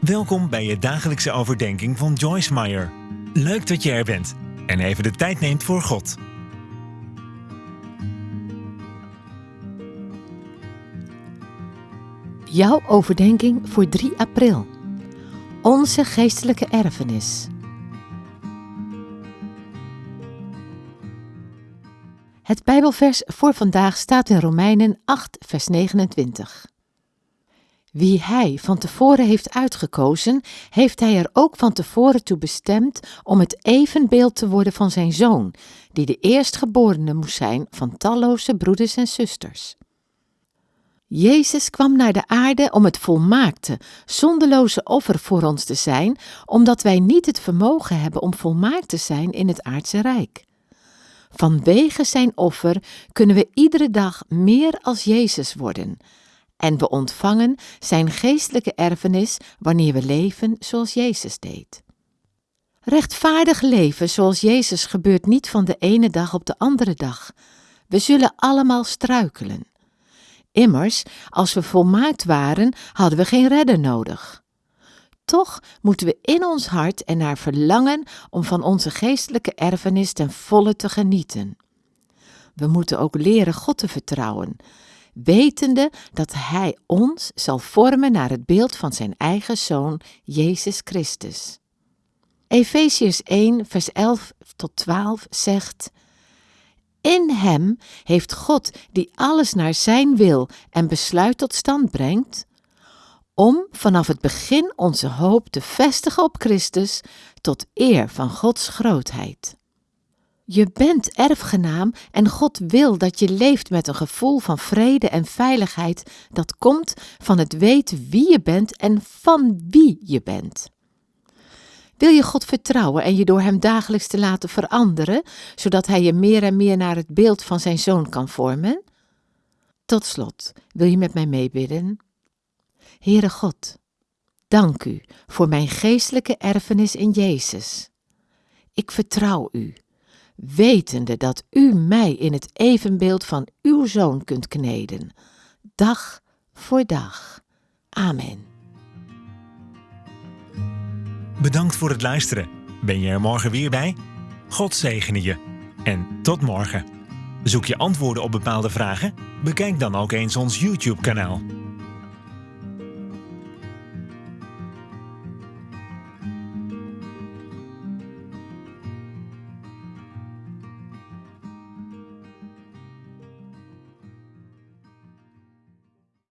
Welkom bij je dagelijkse overdenking van Joyce Meyer. Leuk dat je er bent en even de tijd neemt voor God. Jouw overdenking voor 3 april. Onze geestelijke erfenis. Het Bijbelvers voor vandaag staat in Romeinen 8, vers 29. Wie hij van tevoren heeft uitgekozen, heeft hij er ook van tevoren toe bestemd om het evenbeeld te worden van zijn zoon, die de eerstgeborene moest zijn van talloze broeders en zusters. Jezus kwam naar de aarde om het volmaakte, zonderloze offer voor ons te zijn, omdat wij niet het vermogen hebben om volmaakt te zijn in het aardse rijk. Vanwege zijn offer kunnen we iedere dag meer als Jezus worden. En we ontvangen zijn geestelijke erfenis wanneer we leven zoals Jezus deed. Rechtvaardig leven zoals Jezus gebeurt niet van de ene dag op de andere dag. We zullen allemaal struikelen. Immers, als we volmaakt waren, hadden we geen redder nodig. Toch moeten we in ons hart ernaar verlangen om van onze geestelijke erfenis ten volle te genieten. We moeten ook leren God te vertrouwen, wetende dat Hij ons zal vormen naar het beeld van Zijn eigen Zoon, Jezus Christus. Efeziërs 1, vers 11 tot 12 zegt: In Hem heeft God, die alles naar Zijn wil en besluit tot stand brengt, om vanaf het begin onze hoop te vestigen op Christus tot eer van Gods grootheid. Je bent erfgenaam en God wil dat je leeft met een gevoel van vrede en veiligheid dat komt van het weten wie je bent en van wie je bent. Wil je God vertrouwen en je door Hem dagelijks te laten veranderen, zodat Hij je meer en meer naar het beeld van Zijn Zoon kan vormen? Tot slot, wil je met mij meebidden? Heere God, dank U voor mijn geestelijke erfenis in Jezus. Ik vertrouw U wetende dat u mij in het evenbeeld van uw zoon kunt kneden, dag voor dag. Amen. Bedankt voor het luisteren. Ben je er morgen weer bij? God zegene je. En tot morgen. Zoek je antwoorden op bepaalde vragen? Bekijk dan ook eens ons YouTube-kanaal.